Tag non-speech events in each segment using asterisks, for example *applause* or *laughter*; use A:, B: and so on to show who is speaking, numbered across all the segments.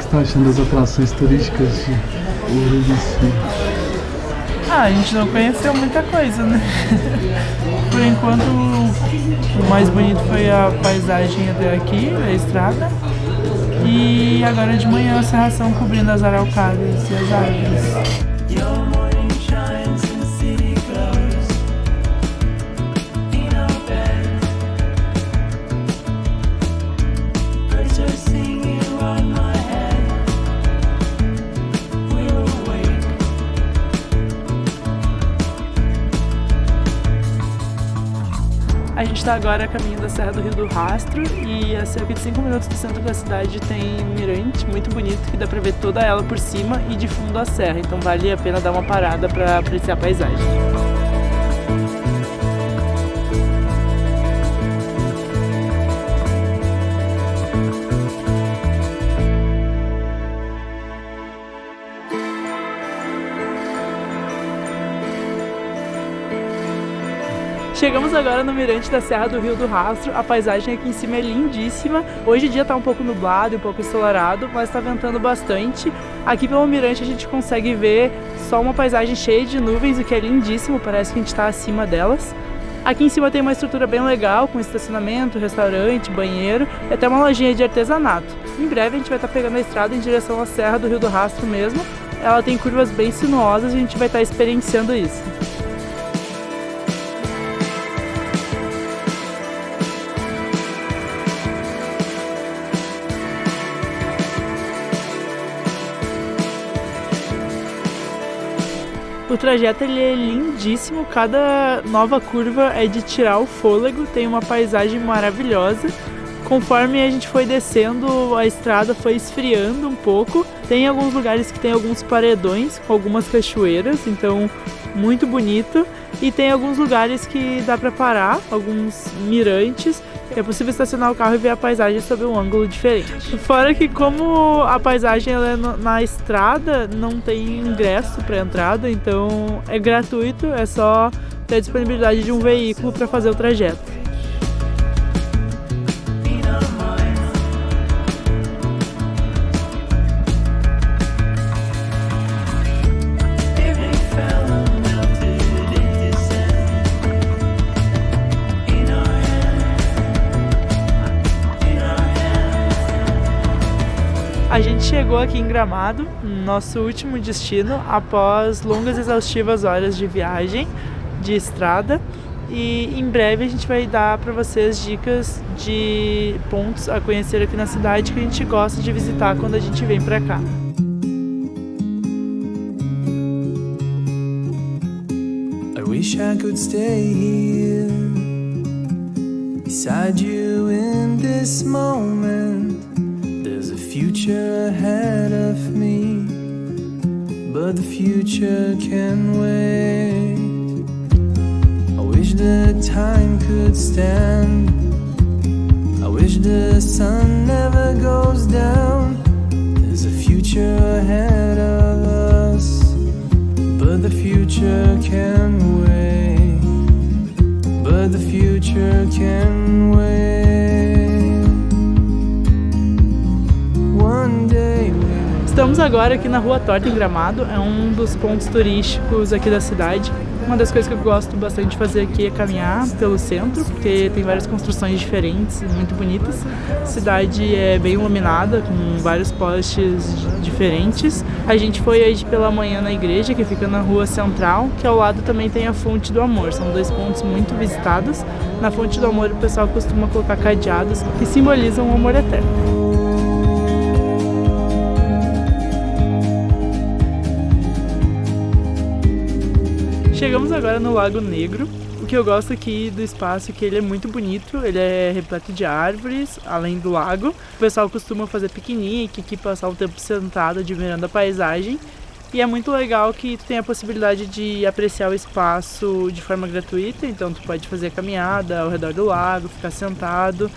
A: que você tá achando das atrações turísticas de Ouro?
B: Ah, a gente não conheceu muita coisa, né? *laughs* Por enquanto, o mais bonito foi a paisagem até aqui, a estrada. E agora de manhã a serração cobrindo as araucárias e as árvores. Está agora a caminho da Serra do Rio do Rastro e a cerca de 5 minutos do centro da cidade tem um mirante muito bonito que dá para ver toda ela por cima e de fundo a serra, então vale a pena dar uma parada para apreciar a paisagem. Chegamos agora no mirante da Serra do Rio do Rastro, a paisagem aqui em cima é lindíssima. Hoje o dia está um pouco nublado e um pouco ensolarado, mas está ventando bastante. Aqui pelo mirante a gente consegue ver só uma paisagem cheia de nuvens, o que é lindíssimo, parece que a gente está acima delas. Aqui em cima tem uma estrutura bem legal, com estacionamento, restaurante, banheiro e até uma lojinha de artesanato. Em breve a gente vai estar pegando a estrada em direção à Serra do Rio do Rastro mesmo. Ela tem curvas bem sinuosas e a gente vai estar experienciando isso. O trajeto ele é lindíssimo, cada nova curva é de tirar o fôlego, tem uma paisagem maravilhosa. Conforme a gente foi descendo, a estrada foi esfriando um pouco. Tem alguns lugares que tem alguns paredões com algumas cachoeiras, então muito bonito. E tem alguns lugares que dá para parar, alguns mirantes. É possível estacionar o carro e ver a paisagem sob um ângulo diferente. Fora que como a paisagem é na estrada, não tem ingresso para entrada, então é gratuito, é só ter a disponibilidade de um veículo para fazer o trajeto. Chegou aqui em Gramado, nosso último destino, após longas e exaustivas horas de viagem, de estrada. E em breve a gente vai dar para vocês dicas de pontos a conhecer aqui na cidade que a gente gosta de visitar quando a gente vem para cá. I wish I could stay here beside you in this moment. Future ahead of me, but the future can wait. I wish the time could stand. I wish the sun never goes down. There's a future ahead of us, but the future can wait. But the future can wait. Estamos agora aqui na Rua Torta em Gramado, é um dos pontos turísticos aqui da cidade. Uma das coisas que eu gosto bastante de fazer aqui é caminhar pelo centro, porque tem várias construções diferentes muito bonitas. A cidade é bem iluminada, com vários postes diferentes. A gente foi aí pela manhã na igreja, que fica na rua central, que ao lado também tem a Fonte do Amor. São dois pontos muito visitados. Na Fonte do Amor o pessoal costuma colocar cadeados que simbolizam o amor eterno. Chegamos agora no Lago Negro. O que eu gosto aqui do espaço é que ele é muito bonito, ele é repleto de árvores, além do lago. O pessoal costuma fazer piquenique aqui, passar um tempo sentado admirando a paisagem. E é muito legal que tu tem a possibilidade de apreciar o espaço de forma gratuita, então tu pode fazer caminhada ao redor do lago, ficar sentado,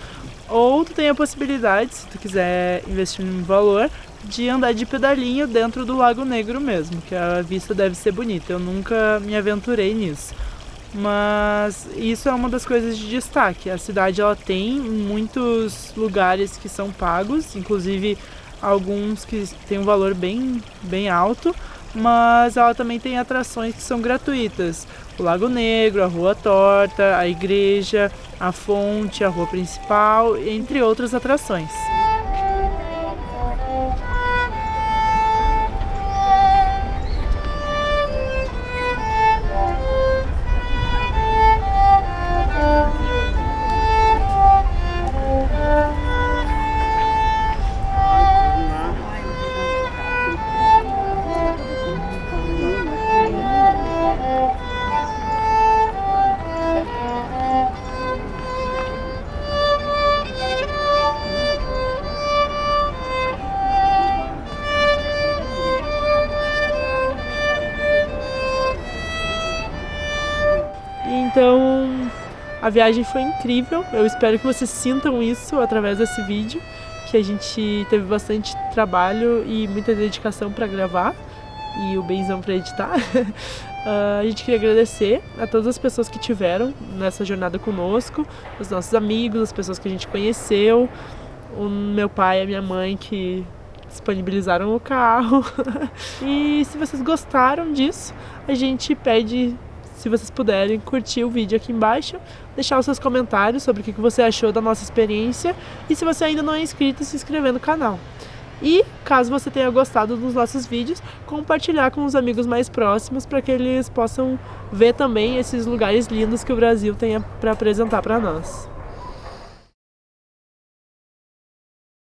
B: ou tu tem a possibilidade, se tu quiser investir um valor, de andar de pedalinho dentro do Lago Negro mesmo, que a vista deve ser bonita. Eu nunca me aventurei nisso. Mas isso é uma das coisas de destaque. A cidade ela tem muitos lugares que são pagos, inclusive alguns que têm um valor bem, bem alto, mas ela também tem atrações que são gratuitas. O Lago Negro, a Rua Torta, a igreja, a fonte, a rua principal, entre outras atrações. Então, a viagem foi incrível. Eu espero que vocês sintam isso através desse vídeo, que a gente teve bastante trabalho e muita dedicação para gravar e o benzão para editar. Uh, *laughs* a gente queria agradecer a todas as pessoas que tiveram nessa jornada conosco, os nossos amigos, as pessoas que a gente conheceu, o meu pai e a minha mãe que disponibilizaram o carro. *laughs* e se vocês gostaram disso, a gente pede se vocês puderem curtir o vídeo aqui embaixo, deixar os seus comentários sobre o que você achou da nossa experiência e se você ainda não é inscrito, se inscrever no canal. E, caso você tenha gostado dos nossos vídeos, compartilhar com os amigos mais próximos para que eles possam ver também esses lugares lindos que o Brasil tem para apresentar para nós.